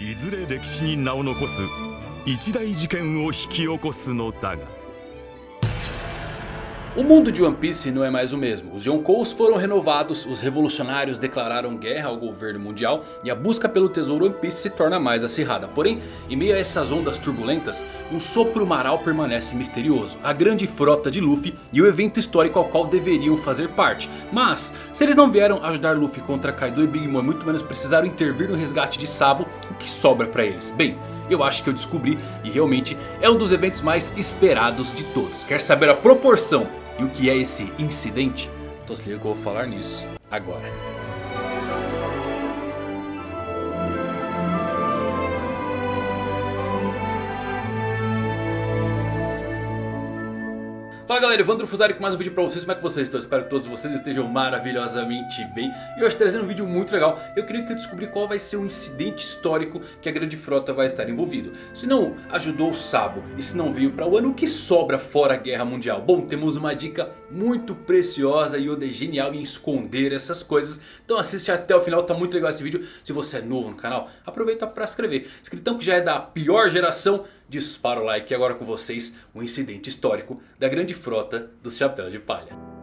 いずれ歴史に名を残す一大事件を引き起こすのだが O mundo de One Piece não é mais o mesmo. Os Yonkous foram renovados, os revolucionários declararam guerra ao governo mundial e a busca pelo tesouro One Piece se torna mais acirrada. Porém, em meio a essas ondas turbulentas, um sopro maral permanece misterioso. A grande frota de Luffy e o evento histórico ao qual deveriam fazer parte. Mas, se eles não vieram ajudar Luffy contra Kaido e Big Mom, muito menos precisaram intervir no resgate de Sabo, o que sobra pra eles? Bem... Eu acho que eu descobri e realmente é um dos eventos mais esperados de todos. Quer saber a proporção e o que é esse incidente? Então se liga que eu vou falar nisso agora. Fala galera, Evandro Fusari com mais um vídeo pra vocês, como é que vocês estão? Espero que todos vocês estejam maravilhosamente bem. E hoje trazendo um vídeo muito legal Eu queria que eu descobri qual vai ser o incidente histórico que a grande frota vai estar envolvido. Se não ajudou o Sabo e se não veio pra Wano, o que sobra fora a guerra mundial? Bom, temos uma dica muito preciosa e Oda é genial em esconder essas coisas. Então assiste até o final, tá muito legal esse vídeo. Se você é novo no canal, aproveita pra se inscrever. Escritão que já é da pior geração dispara o like e agora com vocês um incidente histórico da grande frota dos Chapéus de Palha.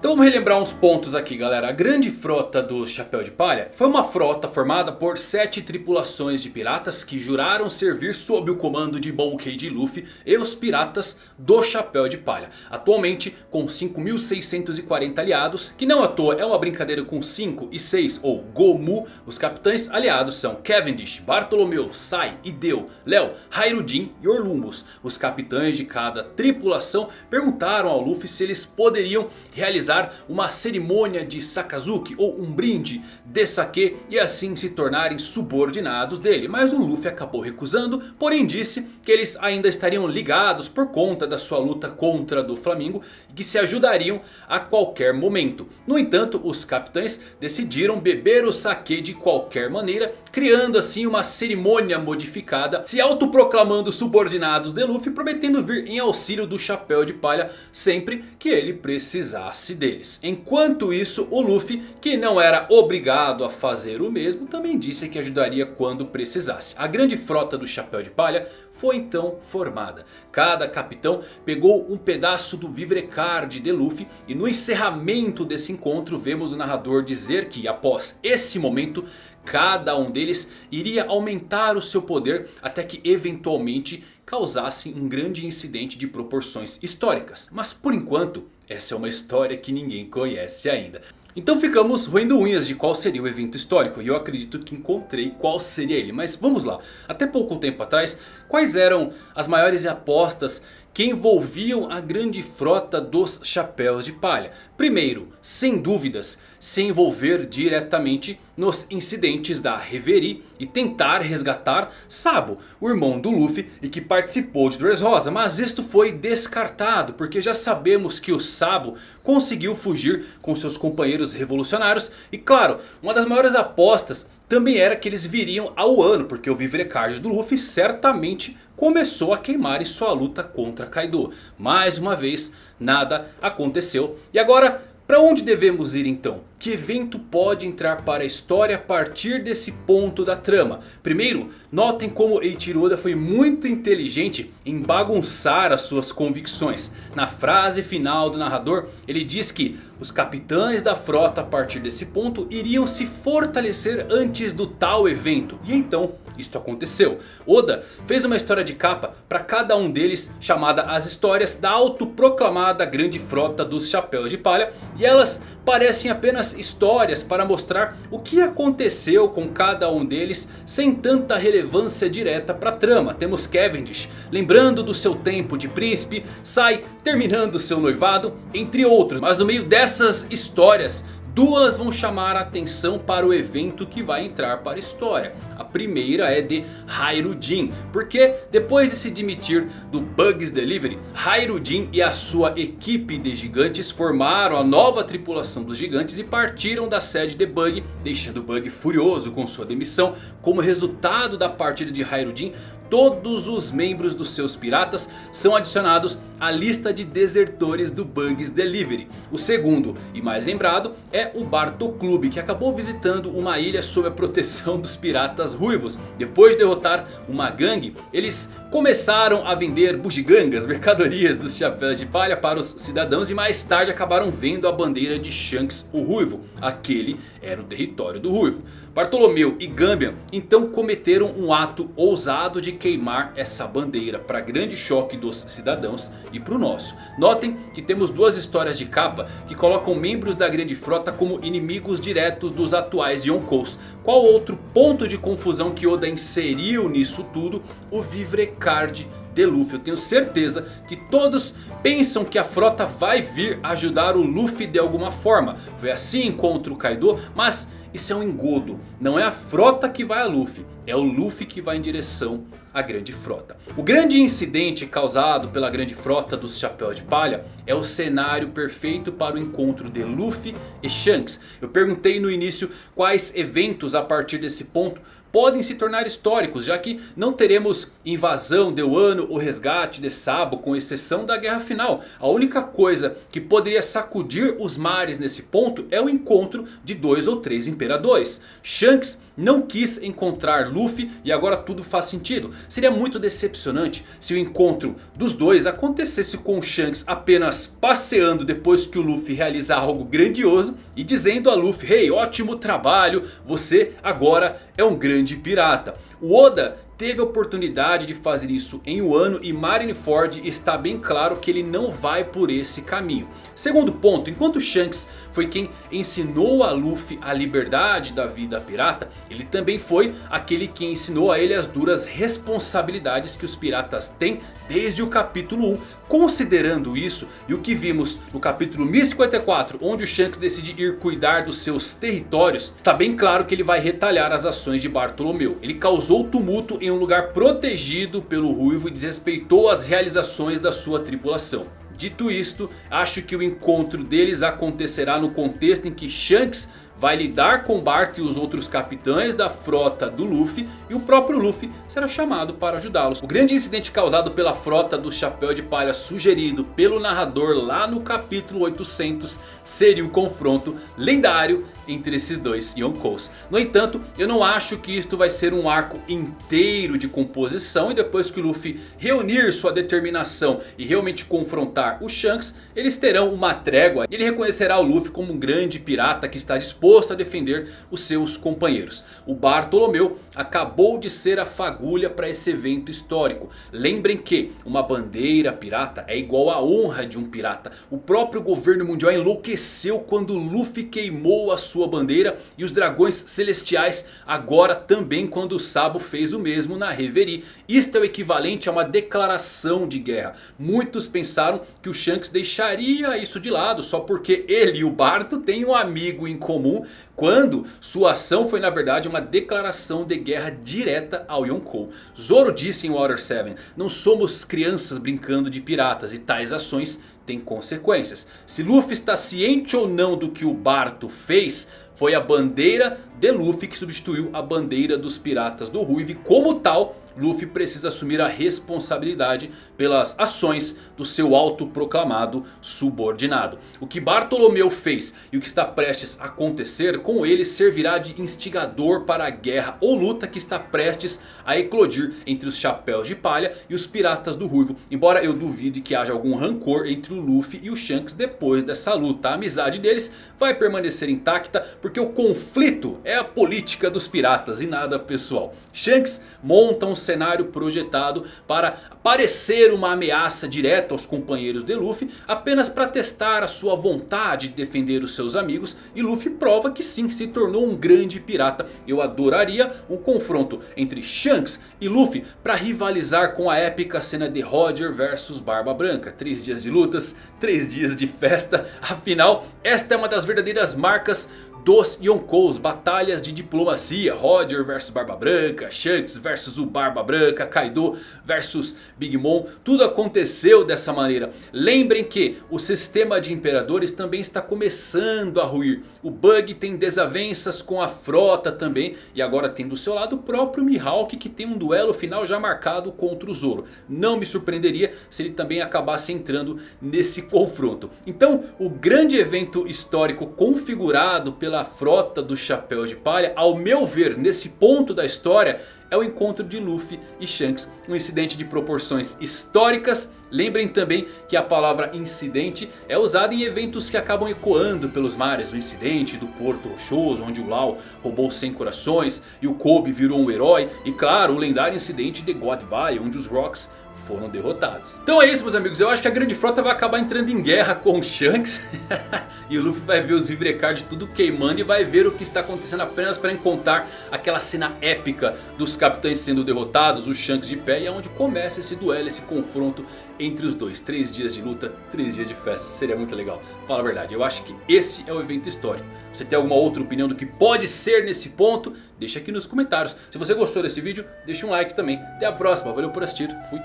Então vamos relembrar uns pontos aqui galera. A grande frota do Chapéu de Palha foi uma frota formada por sete tripulações de piratas que juraram servir sob o comando de Monkey D. Luffy e os piratas do Chapéu de Palha. Atualmente com 5.640 aliados, que não à toa é uma brincadeira com 5 e 6 ou Gomu. Os capitães aliados são Cavendish, Bartolomeu, Sai, Ideu, Léo, Hairudin e Orlumbus. Os capitães de cada tripulação perguntaram ao Luffy se eles poderiam realizar realizar uma cerimônia de Sakazuki ou um brinde de sake e assim se tornarem subordinados dele. Mas o Luffy acabou recusando, porém disse que eles ainda estariam ligados por conta da sua luta contra do Flamengo e que se ajudariam a qualquer momento. No entanto, os capitães decidiram beber o sake de qualquer maneira, criando assim uma cerimônia modificada, se autoproclamando subordinados de Luffy, prometendo vir em auxílio do Chapéu de Palha sempre que ele precisasse deles. Enquanto isso, o Luffy, que não era obrigado a fazer o mesmo, também disse que ajudaria quando precisasse. A grande frota do Chapéu de Palha foi então formada. Cada capitão pegou um pedaço do Vivrecard de Luffy e no encerramento desse encontro vemos o narrador dizer que após esse momento cada um deles iria aumentar o seu poder até que eventualmente causasse um grande incidente de proporções históricas. Mas por enquanto essa é uma história que ninguém conhece ainda. Então ficamos roendo unhas de qual seria o evento histórico. E eu acredito que encontrei qual seria ele. Mas vamos lá. Até pouco tempo atrás, quais eram as maiores apostas que envolviam a grande frota dos Chapéus de Palha. Primeiro, sem dúvidas, se envolver diretamente nos incidentes da Reverie e tentar resgatar Sabo, o irmão do Luffy e que participou de Dressrosa. Mas isto foi descartado porque já sabemos que o Sabo conseguiu fugir com seus companheiros revolucionários. E claro, uma das maiores apostas também era que eles viriam ao ano, porque o Vivrecard do Luffy certamente começou a queimar em sua luta contra Kaido. Mais uma vez, nada aconteceu. E agora, para onde devemos ir então? Que evento pode entrar para a história a partir desse ponto da trama? Primeiro, notem como Eiichiro Oda foi muito inteligente em bagunçar as suas convicções. Na frase final do narrador, ele diz que os capitães da frota a partir desse ponto iriam se fortalecer antes do tal evento. E então isto aconteceu. Oda fez uma história de capa para cada um deles chamada As Histórias da Autoproclamada Grande Frota dos Chapéus de Palha. E elas parecem apenas histórias para mostrar o que aconteceu com cada um deles sem tanta relevância direta para a trama. Temos Cavendish lembrando do seu tempo de príncipe, Sai terminando seu noivado, entre outros. Mas no meio dessas histórias Duas vão chamar a atenção para o evento que vai entrar para a história. A primeira é de Hairudin. Porque depois de se demitir do Bugs Delivery. Hairudin e a sua equipe de gigantes formaram a nova tripulação dos gigantes. E partiram da sede de Bug. Deixando Bug furioso com sua demissão. Como resultado da partida de Hairudin. Todos os membros dos seus piratas são adicionados à lista de desertores do Bungs Delivery. O segundo e mais lembrado é o Barto Clube que acabou visitando uma ilha sob a proteção dos piratas ruivos. Depois de derrotar uma gangue, eles começaram a vender bugigangas, mercadorias dos chapéus de palha para os cidadãos. E mais tarde acabaram vendo a bandeira de Shanks o Ruivo. Aquele era o território do Ruivo. Bartolomeu e Gambian então cometeram um ato ousado de queimar essa bandeira para grande choque dos cidadãos e para o nosso. Notem que temos duas histórias de capa que colocam membros da grande frota como inimigos diretos dos atuais Yonkous. Qual outro ponto de confusão que Oda inseriu nisso tudo? O Vivrecard de Luffy. Eu tenho certeza que todos pensam que a frota vai vir ajudar o Luffy de alguma forma. Foi assim contra o Kaido, mas isso é um engodo. Não é a frota que vai a Luffy. É o Luffy que vai em direção à grande frota. O grande incidente causado pela grande frota dos Chapéu de Palha é o cenário perfeito para o encontro de Luffy e Shanks. Eu perguntei no início quais eventos a partir desse ponto podem se tornar históricos. Já que não teremos invasão de Wano ou resgate de Sabo com exceção da guerra final. A única coisa que poderia sacudir os mares nesse ponto é o encontro de dois ou três imperadores. Shanks não quis encontrar Luffy e agora tudo faz sentido. Seria muito decepcionante se o encontro dos dois acontecesse com Shanks apenas passeando depois que o Luffy realizar algo grandioso. E dizendo a Luffy, hey ótimo trabalho, você agora é um grande pirata. O Oda teve oportunidade de fazer isso em Wano e Marineford está bem claro que ele não vai por esse caminho. Segundo ponto, enquanto Shanks foi quem ensinou a Luffy a liberdade da vida pirata, ele também foi aquele que ensinou a ele as duras responsabilidades que os piratas têm desde o capítulo 1. Considerando isso e o que vimos no capítulo 1054 onde o Shanks decide ir cuidar dos seus territórios, está bem claro que ele vai retalhar as ações de Bartolomeu. Ele causou tumulto em um lugar protegido pelo Ruivo e desrespeitou as realizações da sua tripulação. Dito isto, acho que o encontro deles acontecerá no contexto em que Shanks vai lidar com Bart e os outros capitães da frota do Luffy. E o próprio Luffy será chamado para ajudá-los. O grande incidente causado pela frota do Chapéu de Palha sugerido pelo narrador lá no capítulo 800 seria o confronto lendário entre esses dois Yonkous. No entanto, eu não acho que isto vai ser um arco inteiro de composição. E depois que o Luffy reunir sua determinação e realmente confrontar o Shanks, eles terão uma trégua. E ele reconhecerá o Luffy como um grande pirata que está disposto disposto a defender os seus companheiros. O Bartolomeu acabou de ser a fagulha para esse evento histórico. Lembrem que uma bandeira pirata é igual à honra de um pirata. O próprio governo mundial enlouqueceu quando Luffy queimou a sua bandeira. E os dragões celestiais agora também quando o Sabo fez o mesmo na Reverie. Isto é o equivalente a uma declaração de guerra. Muitos pensaram que o Shanks deixaria isso de lado só porque ele e o Barto têm um amigo em comum quando sua ação foi na verdade uma declaração de guerra direta ao Yonkou. Zoro disse em Water 7, não somos crianças brincando de piratas e tais ações têm consequências. Se Luffy está ciente ou não do que o Barto fez... Foi a bandeira de Luffy que substituiu a bandeira dos piratas do Ruive. Como tal, Luffy precisa assumir a responsabilidade pelas ações do seu autoproclamado subordinado. O que Bartolomeu fez e o que está prestes a acontecer com ele servirá de instigador para a guerra ou luta que está prestes a eclodir entre os chapéus de palha e os piratas do Ruivo. Embora eu duvide que haja algum rancor entre Luffy e o Shanks depois dessa luta. A amizade deles vai permanecer intacta porque o conflito é a política dos piratas e nada pessoal. Shanks monta um cenário projetado para parecer uma ameaça direta aos companheiros de Luffy. Apenas para testar a sua vontade de defender os seus amigos. E Luffy prova que sim, se tornou um grande pirata. Eu adoraria um confronto entre Shanks e Luffy para rivalizar com a épica cena de Roger versus Barba Branca. Três dias de lutas, três dias de festa. Afinal, esta é uma das verdadeiras marcas dos Yonkous, batalhas de diplomacia, Roger versus Barba Branca, Shanks versus o Barba Branca, Kaido versus Big Mom, tudo aconteceu dessa maneira. Lembrem que o sistema de imperadores também está começando a ruir, o Bug tem desavenças com a frota também e agora tem do seu lado o próprio Mihawk que tem um duelo final já marcado contra o Zoro. Não me surpreenderia se ele também acabasse entrando nesse confronto. Então o grande evento histórico configurado pela frota do Chapéu de Palha, ao meu ver nesse ponto da história é o encontro de Luffy e Shanks. Um incidente de proporções históricas. Lembrem também que a palavra incidente é usada em eventos que acabam ecoando pelos mares. O incidente do Porto Rochoso, onde o Lau roubou 100 corações e o Kobe virou um herói. E claro, o lendário incidente de God Valley, onde os Rocks foram derrotados. Então é isso meus amigos, eu acho que a grande frota vai acabar entrando em guerra com o Shanks. e o Luffy vai ver os Vivrecard tudo queimando e vai ver o que está acontecendo apenas para encontrar aquela cena épica dos capitães sendo derrotados, os Shanks de pé. E é onde começa esse duelo, esse confronto entre os dois. Três dias de luta, três dias de festa, seria muito legal. Fala a verdade, eu acho que esse é o evento histórico. Você tem alguma outra opinião do que pode ser nesse ponto? Deixa aqui nos comentários. Se você gostou desse vídeo, deixa um like também. Até a próxima, valeu por assistir, fui.